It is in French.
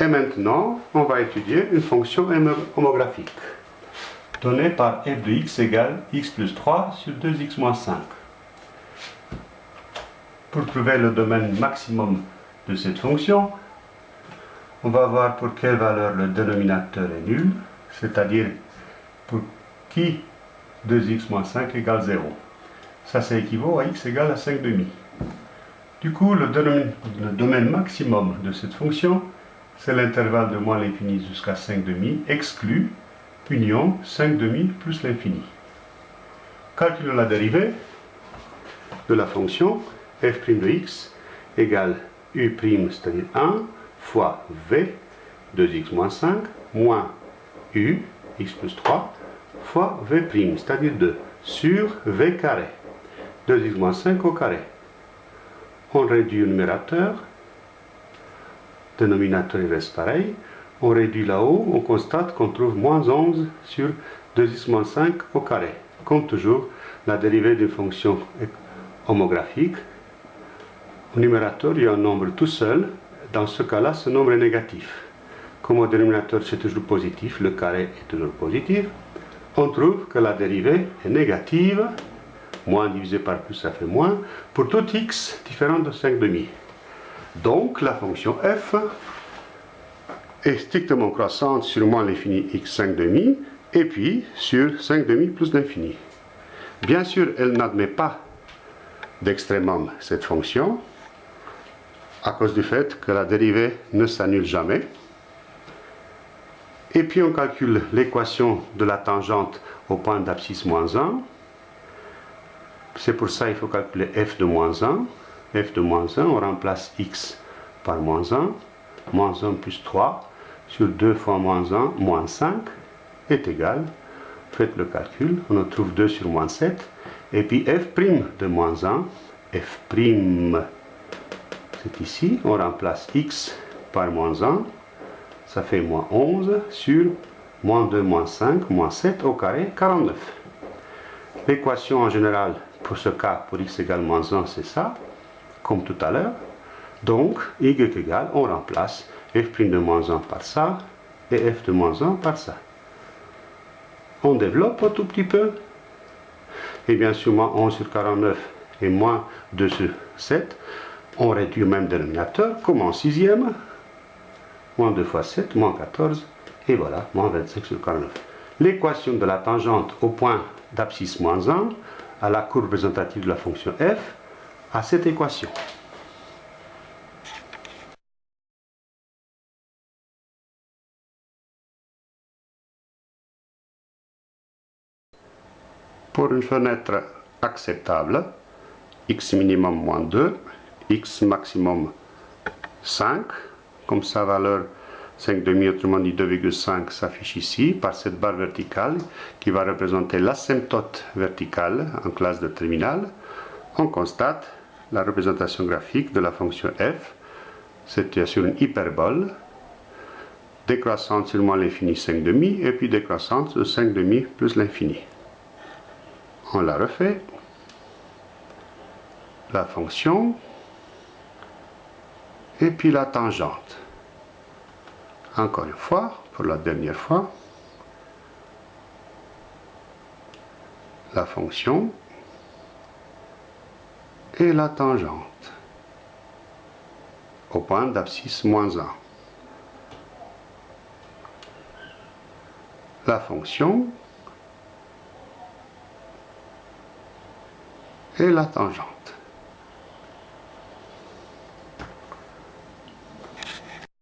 Et maintenant, on va étudier une fonction homographique donnée par f de x égale x plus 3 sur 2x moins 5. Pour trouver le domaine maximum de cette fonction, on va voir pour quelle valeur le dénominateur est nul, c'est-à-dire pour qui 2x moins 5 égale 0. Ça, ça équivaut à x égale à 5 demi. Du coup, le domaine, maximum de cette fonction, c'est l'intervalle de moins l'infini jusqu'à 5 demi, exclu, union 5 demi plus l'infini. Calculons la dérivée de la fonction f' de x égale u', c'est-à-dire 1, fois v, 2x moins 5, moins u, x plus 3, fois v', c'est-à-dire 2, sur v carré. 2x moins 5 au carré. On réduit le numérateur, dénominateur reste pareil. On réduit là-haut, on constate qu'on trouve moins 11 sur 2x moins 5 au carré. Comme toujours, la dérivée d'une fonction homographique. Au numérateur, il y a un nombre tout seul. Dans ce cas-là, ce nombre est négatif. Comme au dénominateur, c'est toujours positif, le carré est toujours positif, on trouve que la dérivée est négative moins divisé par plus, ça fait moins, pour tout x différent de 5 demi. Donc, la fonction f est strictement croissante sur moins l'infini x 5 demi, et puis sur 5 demi plus l'infini. Bien sûr, elle n'admet pas d'extrémum cette fonction, à cause du fait que la dérivée ne s'annule jamais. Et puis on calcule l'équation de la tangente au point d'abscisse moins 1. C'est pour ça qu'il faut calculer f de moins 1. F de moins 1, on remplace x par moins 1. Moins 1 plus 3 sur 2 fois moins 1, moins 5 est égal. Faites le calcul, on en trouve 2 sur moins 7. Et puis f' de moins 1, f' c'est ici, on remplace x par moins 1, ça fait moins 11 sur moins 2, moins 5, moins 7 au carré, 49. L'équation en général pour ce cas, pour x égale moins 1, c'est ça, comme tout à l'heure. Donc, y égale, on remplace f' de moins 1 par ça, et f de moins 1 par ça. On développe un tout petit peu. Et bien sûr, moins 11 sur 49 et moins 2 sur 7, on réduit le même dénominateur, comme en sixième. Moins 2 fois 7, moins 14, et voilà, moins 25 sur 49. L'équation de la tangente au point d'abscisse moins 1 à la courbe représentative de la fonction f à cette équation. Pour une fenêtre acceptable, x minimum moins 2, x maximum 5, comme sa valeur 5,5, autrement dit 2,5 s'affiche ici par cette barre verticale qui va représenter l'asymptote verticale en classe de terminale. On constate la représentation graphique de la fonction f. C'est sur une hyperbole décroissante sur moins l'infini 5,5 et puis décroissante de 5,5 plus l'infini. On la refait. La fonction et puis la tangente. Encore une fois, pour la dernière fois, la fonction et la tangente au point d'abscisse moins 1. La fonction et la tangente.